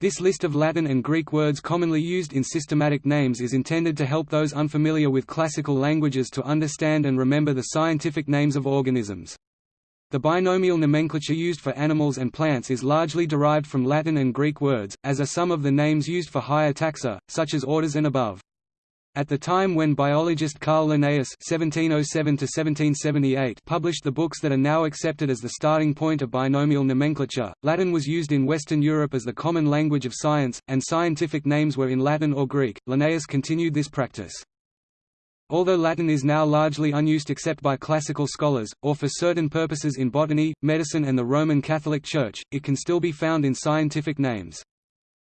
This list of Latin and Greek words commonly used in systematic names is intended to help those unfamiliar with classical languages to understand and remember the scientific names of organisms. The binomial nomenclature used for animals and plants is largely derived from Latin and Greek words, as are some of the names used for higher taxa, such as orders and above. At the time when biologist Carl Linnaeus (1707–1778) published the books that are now accepted as the starting point of binomial nomenclature, Latin was used in Western Europe as the common language of science, and scientific names were in Latin or Greek. Linnaeus continued this practice. Although Latin is now largely unused except by classical scholars, or for certain purposes in botany, medicine and the Roman Catholic Church, it can still be found in scientific names.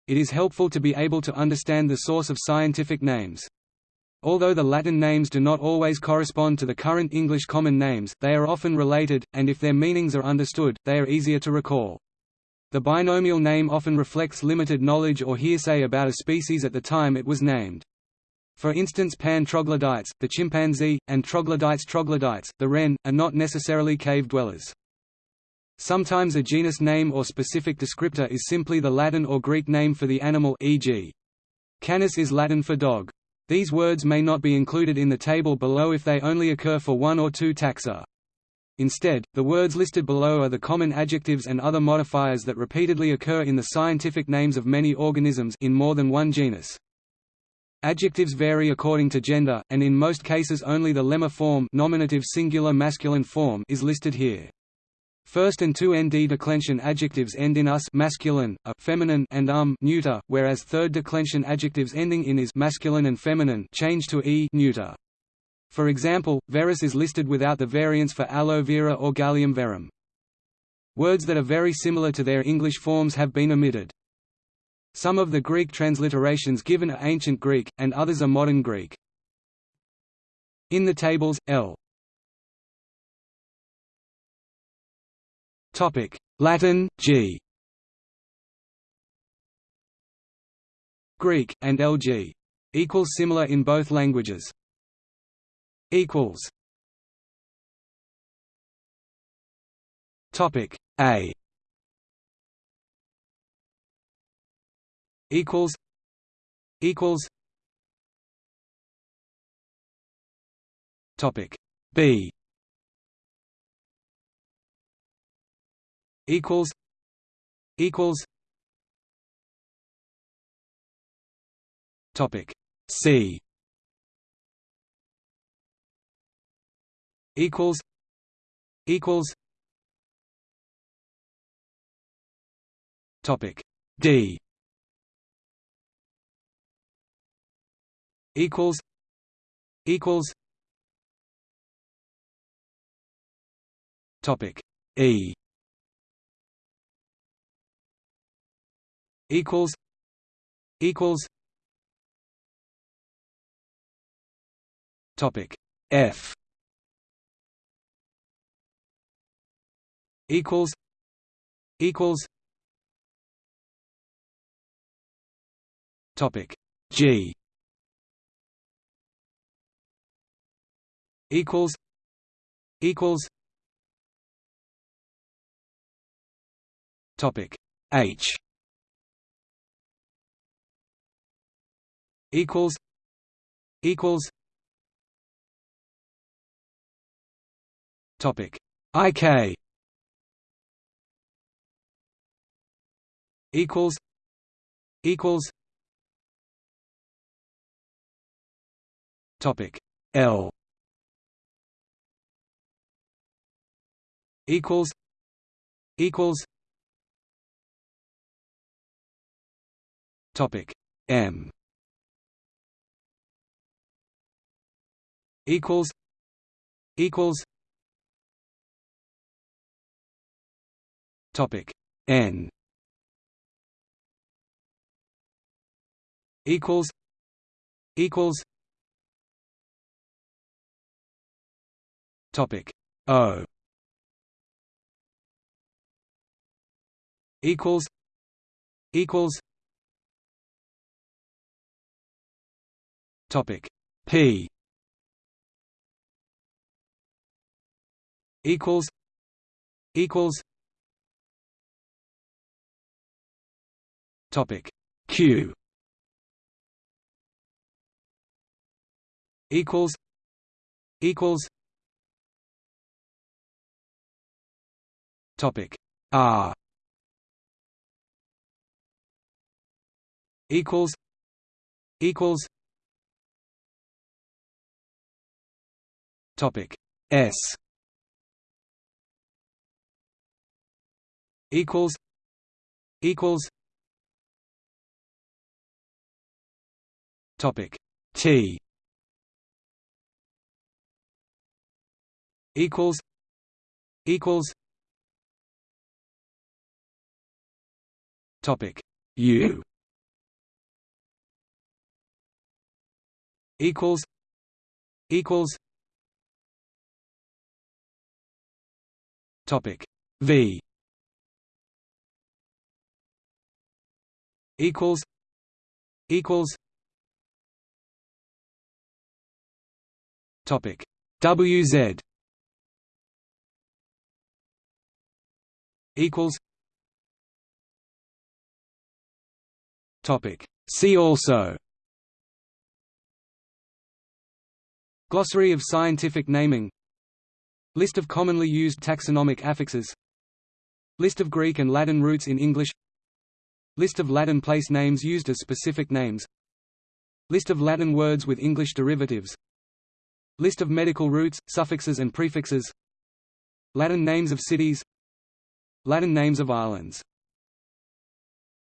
It is helpful to be able to understand the source of scientific names. Although the Latin names do not always correspond to the current English common names, they are often related, and if their meanings are understood, they are easier to recall. The binomial name often reflects limited knowledge or hearsay about a species at the time it was named. For instance pan troglodytes, the chimpanzee, and troglodytes troglodytes, the wren, are not necessarily cave dwellers. Sometimes a genus name or specific descriptor is simply the Latin or Greek name for the animal e.g. canis is Latin for dog. These words may not be included in the table below if they only occur for one or two taxa. Instead, the words listed below are the common adjectives and other modifiers that repeatedly occur in the scientific names of many organisms in more than one genus. Adjectives vary according to gender, and in most cases only the lemma form nominative singular masculine form is listed here. First and two nd declension adjectives end in us masculine, a feminine and um neuter, whereas third declension adjectives ending in is masculine and feminine change to e neuter. For example, verus is listed without the variants for aloe vera or galium verum. Words that are very similar to their English forms have been omitted. Some of the Greek transliterations given are Ancient Greek, and others are Modern Greek. In the tables, L. Latin, G. Greek, and LG. Equals similar in both languages. Equals. Topic A. equals equals topic b equals equals topic c equals equals topic d equals equals topic E equals equals topic F equals equals topic G equals equals topic H equals equals topic IK equals equals topic L equals equals topic M equals equals topic N equals equals topic O equals equals topic P equals equals Topic Q equals equals topic R equals equals topic S equals equals topic T equals equals topic U equals equals topic V equals equals topic WZ equals topic see also Glossary of scientific naming List of commonly used taxonomic affixes List of Greek and Latin roots in English List of Latin place names used as specific names. List of Latin words with English derivatives. List of medical roots, suffixes and prefixes. Latin names of cities. Latin names of islands